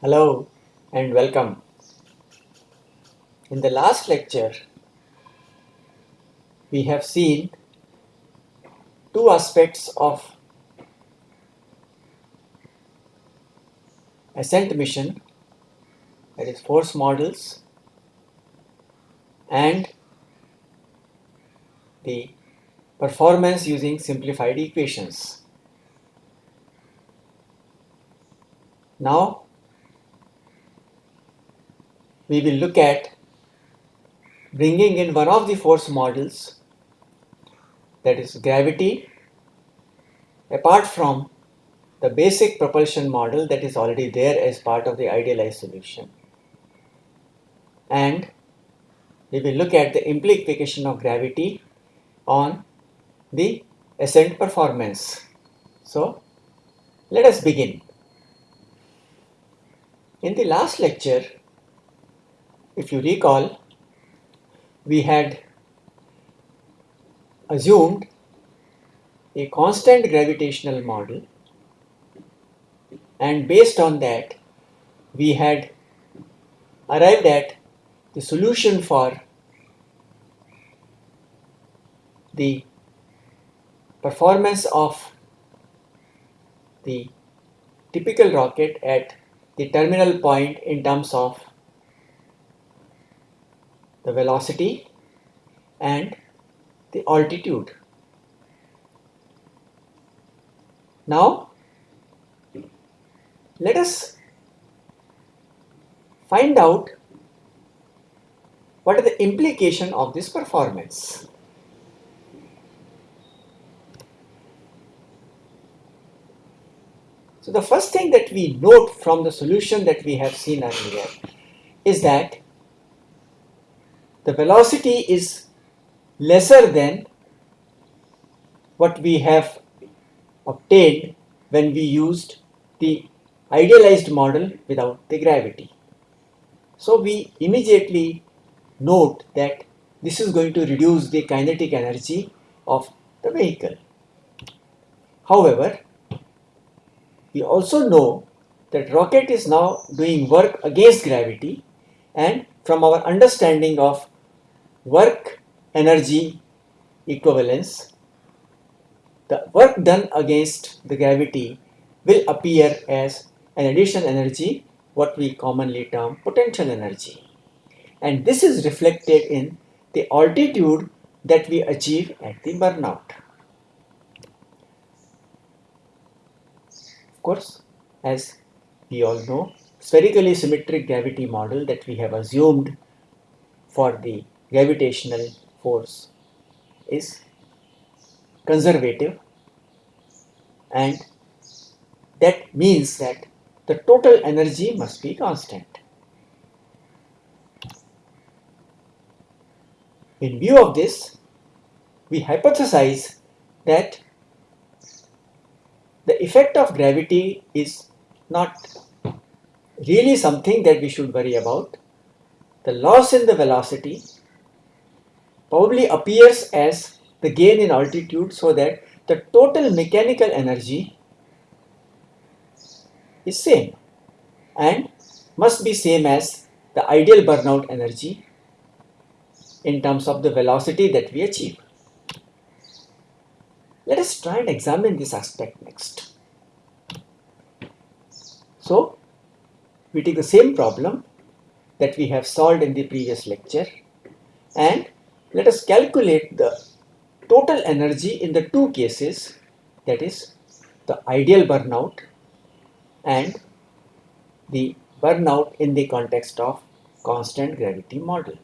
Hello and welcome. In the last lecture, we have seen two aspects of ascent mission that is force models and the performance using simplified equations. Now we will look at bringing in one of the force models that is gravity apart from the basic propulsion model that is already there as part of the idealized solution and we will look at the implication of gravity on the ascent performance. So let us begin. In the last lecture if you recall, we had assumed a constant gravitational model and based on that we had arrived at the solution for the performance of the typical rocket at the terminal point in terms of the velocity and the altitude. Now, let us find out what are the implication of this performance. So the first thing that we note from the solution that we have seen earlier is that the velocity is lesser than what we have obtained when we used the idealized model without the gravity. So we immediately note that this is going to reduce the kinetic energy of the vehicle. However, we also know that rocket is now doing work against gravity and from our understanding of work energy equivalence, the work done against the gravity will appear as an additional energy, what we commonly term potential energy. And this is reflected in the altitude that we achieve at the burnout. Of course, as we all know, spherically symmetric gravity model that we have assumed for the gravitational force is conservative and that means that the total energy must be constant. In view of this, we hypothesize that the effect of gravity is not really something that we should worry about. The loss in the velocity probably appears as the gain in altitude so that the total mechanical energy is same and must be same as the ideal burnout energy in terms of the velocity that we achieve. Let us try and examine this aspect next. So, we take the same problem that we have solved in the previous lecture and let us calculate the total energy in the two cases that is the ideal burnout and the burnout in the context of constant gravity model.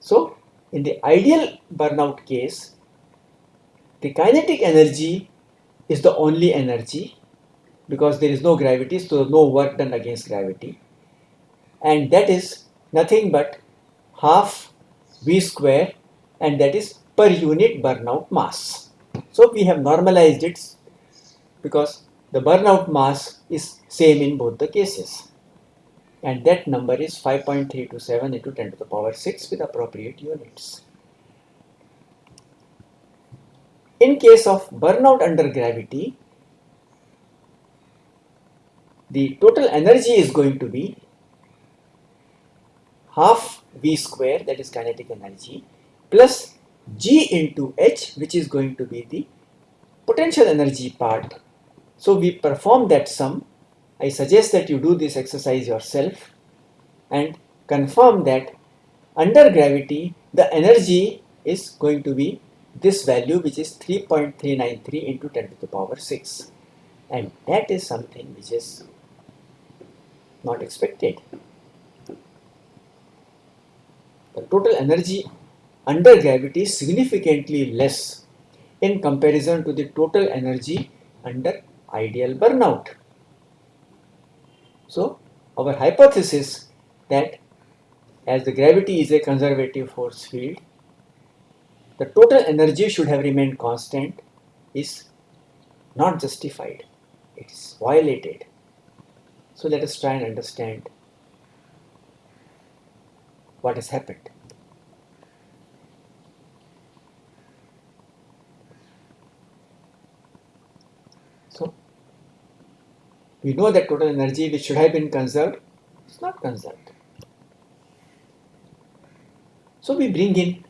So in the ideal burnout case the kinetic energy is the only energy because there is no gravity so no work done against gravity and that is nothing but half V square and that is per unit burnout mass. So we have normalized it because the burnout mass is same in both the cases. And that number is 5.327 into 10 to the power 6 with appropriate units. In case of burnout under gravity, the total energy is going to be half V square that is kinetic energy plus G into H which is going to be the potential energy part. So we perform that sum. I suggest that you do this exercise yourself and confirm that under gravity the energy is going to be this value which is 3.393 into 10 to the power 6 and that is something which is not expected. The total energy under gravity is significantly less in comparison to the total energy under ideal burnout. So our hypothesis that as the gravity is a conservative force field, the total energy should have remained constant is not justified. It is violated. So let us try and understand what has happened. So we know that total energy which should have been conserved is not conserved. So we bring in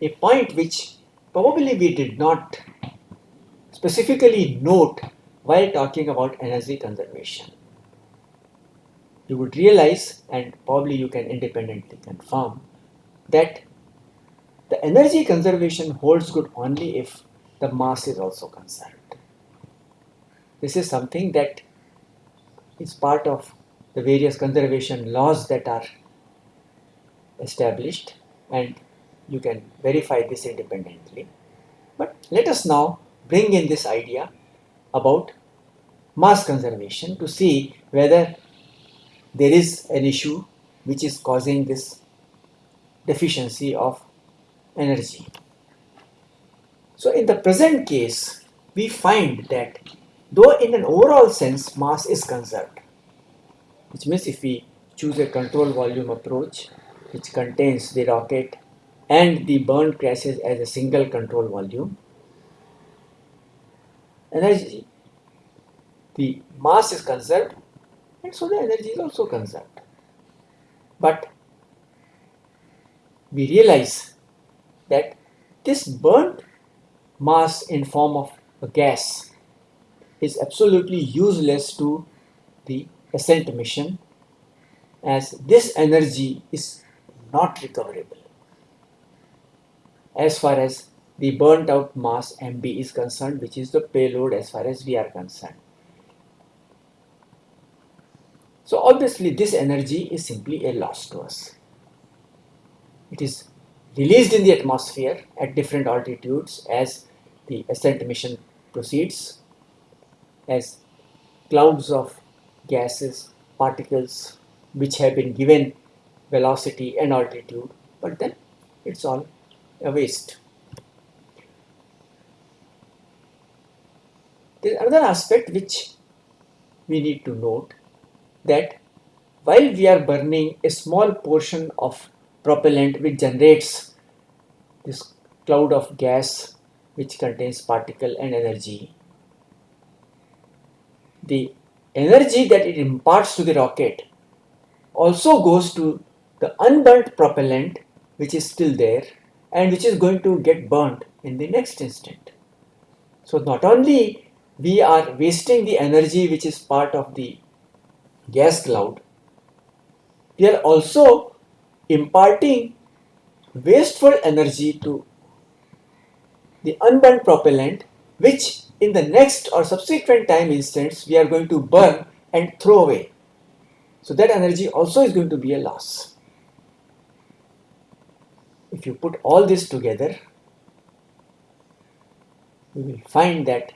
a point which probably we did not specifically note while talking about energy conservation. You would realize and probably you can independently confirm that the energy conservation holds good only if the mass is also conserved. This is something that is part of the various conservation laws that are established and you can verify this independently. But let us now bring in this idea about mass conservation to see whether there is an issue which is causing this deficiency of energy. So in the present case, we find that though in an overall sense mass is conserved, which means if we choose a control volume approach which contains the rocket and the burn crashes as a single control volume, energy, the mass is conserved and so the energy is also conserved. But we realize that this burnt mass in form of a gas is absolutely useless to the ascent mission as this energy is not recoverable as far as the burnt out mass MB is concerned which is the payload as far as we are concerned. So obviously this energy is simply a loss to us. It is released in the atmosphere at different altitudes as the ascent mission proceeds as clouds of gases, particles which have been given velocity and altitude but then it's all a waste. There is another aspect which we need to note that while we are burning a small portion of propellant which generates this cloud of gas which contains particle and energy, the energy that it imparts to the rocket also goes to the unburnt propellant which is still there and which is going to get burnt in the next instant. So not only we are wasting the energy which is part of the gas cloud, we are also imparting wasteful energy to the unburnt propellant which in the next or subsequent time instance we are going to burn and throw away. So that energy also is going to be a loss. If you put all this together, you will find that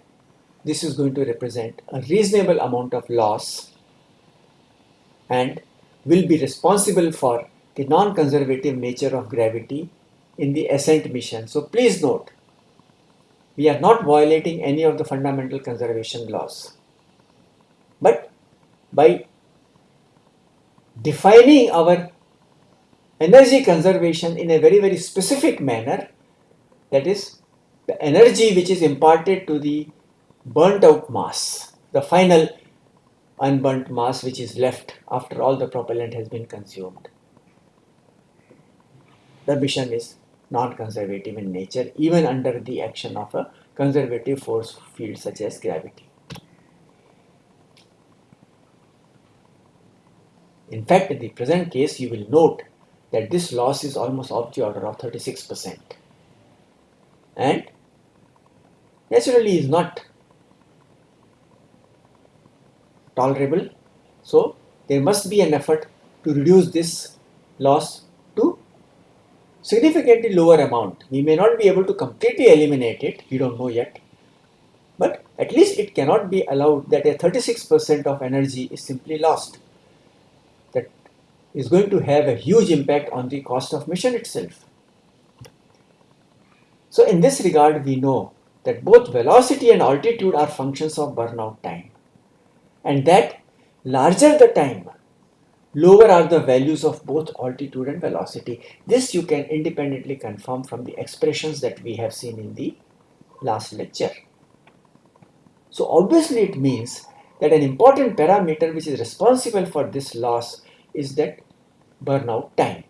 this is going to represent a reasonable amount of loss and will be responsible for the non-conservative nature of gravity in the ascent mission. So please note, we are not violating any of the fundamental conservation laws. But by defining our energy conservation in a very very specific manner that is the energy which is imparted to the burnt out mass the final unburnt mass which is left after all the propellant has been consumed the mission is non-conservative in nature even under the action of a conservative force field such as gravity In fact, in the present case, you will note that this loss is almost of the order of 36% and naturally is not tolerable. So, there must be an effort to reduce this loss significantly lower amount. We may not be able to completely eliminate it, we don't know yet, but at least it cannot be allowed that a 36% of energy is simply lost That is going to have a huge impact on the cost of mission itself. So in this regard, we know that both velocity and altitude are functions of burnout time and that larger the time, lower are the values of both altitude and velocity. This you can independently confirm from the expressions that we have seen in the last lecture. So obviously it means that an important parameter which is responsible for this loss is that burnout time,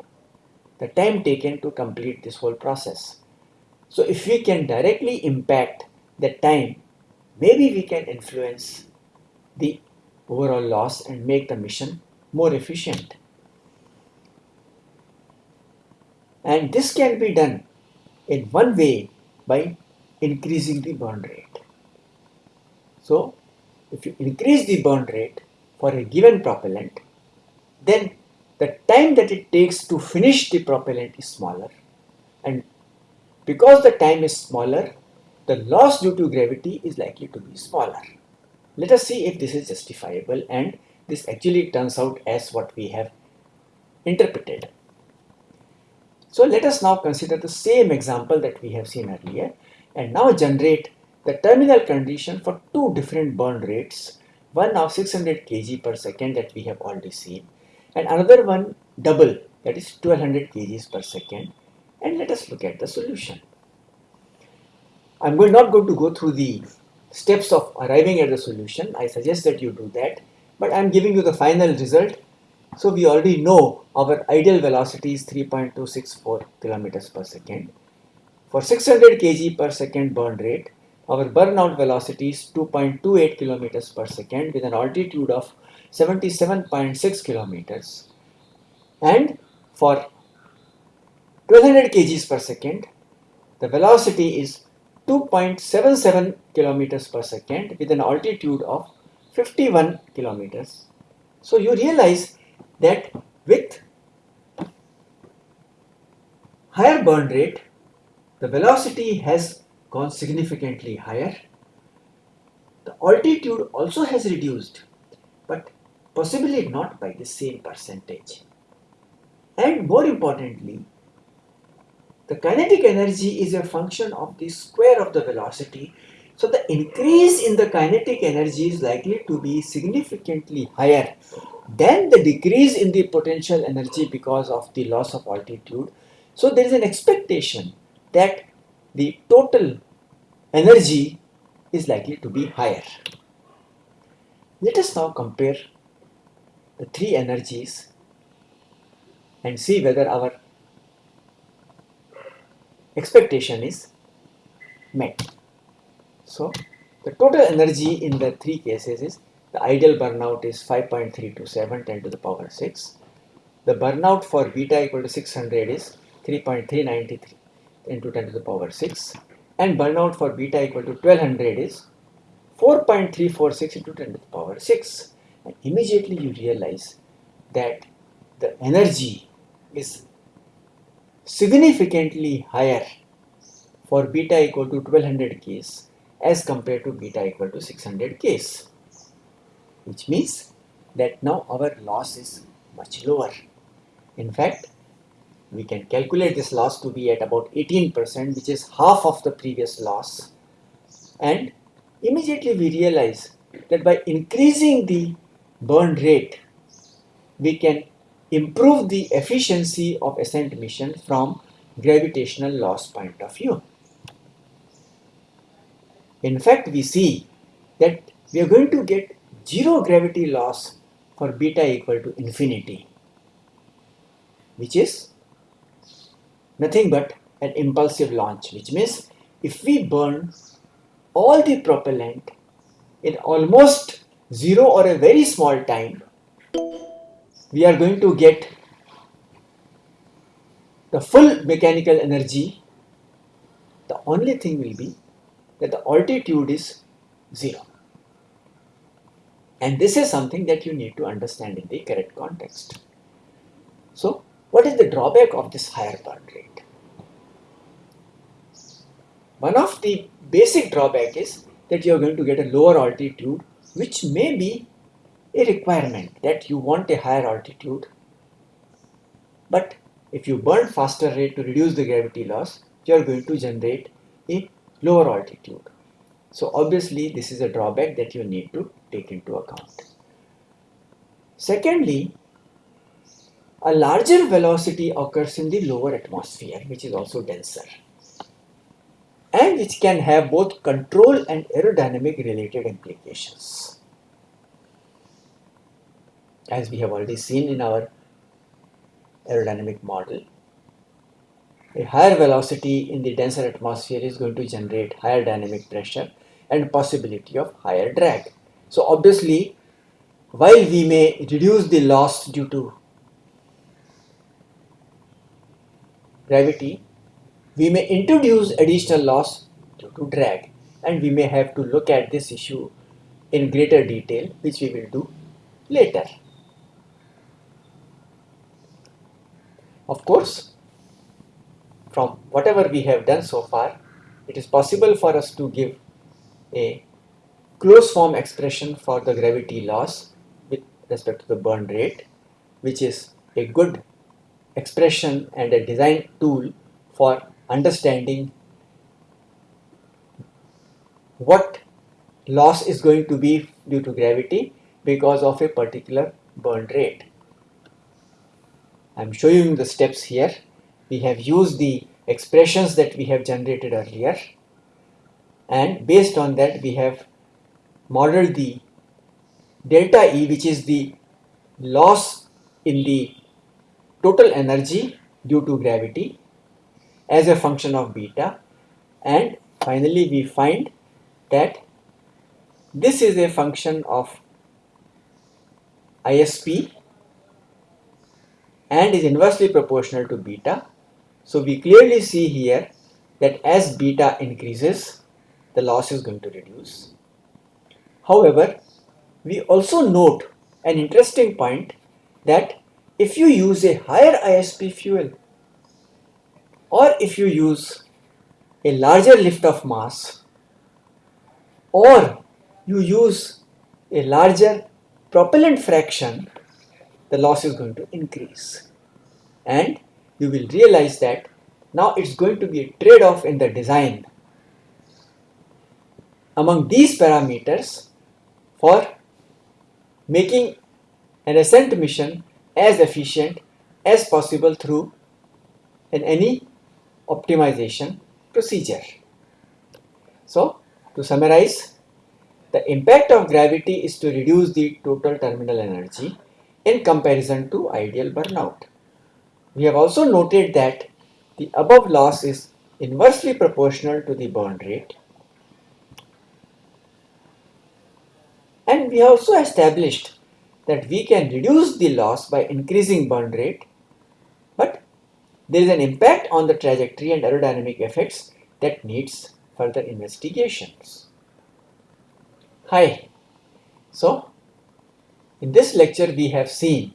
the time taken to complete this whole process. So if we can directly impact the time, maybe we can influence the overall loss and make the mission more efficient. And this can be done in one way by increasing the burn rate. So if you increase the burn rate for a given propellant, then the time that it takes to finish the propellant is smaller and because the time is smaller the loss due to gravity is likely to be smaller. Let us see if this is justifiable and this actually turns out as what we have interpreted. So let us now consider the same example that we have seen earlier and now generate the terminal condition for two different burn rates, one of 600 kg per second that we have already seen and another one double that is 1200 kgs per second and let us look at the solution. I'm not going to go through the steps of arriving at the solution. I suggest that you do that but I'm giving you the final result. So we already know our ideal velocity is 3.264 kilometers per second. For 600 kg per second burn rate, our burnout velocity is 2.28 kilometers per second with an altitude of 77.6 kilometers and for 1200 kgs per second the velocity is 2.77 kilometers per second with an altitude of 51 kilometers. So you realize that with higher burn rate the velocity has gone significantly higher. The altitude also has reduced but possibly not by the same percentage. And more importantly, the kinetic energy is a function of the square of the velocity. So the increase in the kinetic energy is likely to be significantly higher than the decrease in the potential energy because of the loss of altitude. So there is an expectation that the total energy is likely to be higher. Let us now compare the three energies and see whether our expectation is met. So the total energy in the three cases is the ideal burnout is 5.327 10 to the power 6. The burnout for beta equal to 600 is 3.393 into 10 to the power 6 and burnout for beta equal to 1200 is 4.346 into 10 to the power 6 and immediately you realize that the energy is significantly higher for beta equal to 1200 case as compared to beta equal to 600 case which means that now our loss is much lower. In fact, we can calculate this loss to be at about 18% which is half of the previous loss and immediately we realize that by increasing the burn rate, we can improve the efficiency of ascent mission from gravitational loss point of view. In fact, we see that we are going to get zero gravity loss for beta equal to infinity, which is nothing but an impulsive launch, which means if we burn all the propellant in almost zero or a very small time, we are going to get the full mechanical energy. The only thing will be that the altitude is zero. And this is something that you need to understand in the correct context. So, what is the drawback of this higher burn rate? One of the basic drawback is that you are going to get a lower altitude which may be a requirement that you want a higher altitude but if you burn faster rate to reduce the gravity loss you are going to generate a lower altitude so obviously this is a drawback that you need to take into account secondly a larger velocity occurs in the lower atmosphere which is also denser and which can have both control and aerodynamic related implications. As we have already seen in our aerodynamic model, a higher velocity in the denser atmosphere is going to generate higher dynamic pressure and possibility of higher drag. So obviously, while we may reduce the loss due to gravity, we may introduce additional loss due to drag and we may have to look at this issue in greater detail which we will do later. Of course, from whatever we have done so far, it is possible for us to give a closed form expression for the gravity loss with respect to the burn rate, which is a good expression and a design tool for understanding what loss is going to be due to gravity because of a particular burn rate. I am showing the steps here. We have used the expressions that we have generated earlier and based on that we have modeled the delta E which is the loss in the total energy due to gravity as a function of beta and finally we find that this is a function of ISP and is inversely proportional to beta. So we clearly see here that as beta increases, the loss is going to reduce. However, we also note an interesting point that if you use a higher ISP fuel, or if you use a larger lift-off mass or you use a larger propellant fraction the loss is going to increase and you will realize that now it's going to be a trade-off in the design among these parameters for making an ascent mission as efficient as possible through in any optimization procedure. So, to summarize, the impact of gravity is to reduce the total terminal energy in comparison to ideal burnout. We have also noted that the above loss is inversely proportional to the burn rate. And we have also established that we can reduce the loss by increasing burn rate, but there is an impact on the trajectory and aerodynamic effects that needs further investigations. Hi. So, in this lecture we have seen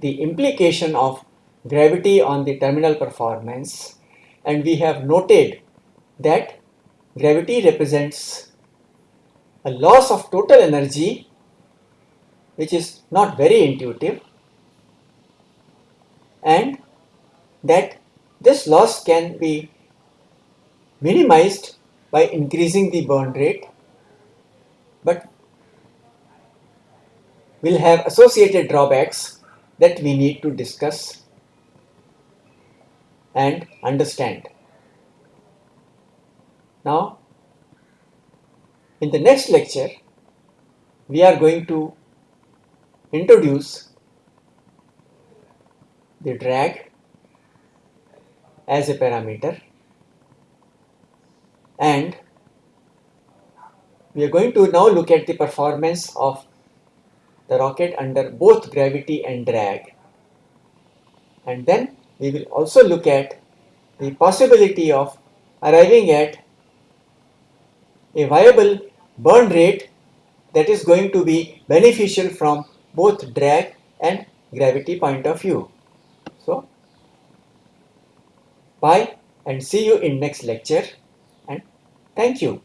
the implication of gravity on the terminal performance and we have noted that gravity represents a loss of total energy which is not very intuitive and that this loss can be minimized by increasing the burn rate but will have associated drawbacks that we need to discuss and understand. Now, in the next lecture, we are going to introduce the drag as a parameter and we are going to now look at the performance of the rocket under both gravity and drag and then we will also look at the possibility of arriving at a viable burn rate that is going to be beneficial from both drag and gravity point of view. So, bye and see you in next lecture and thank you.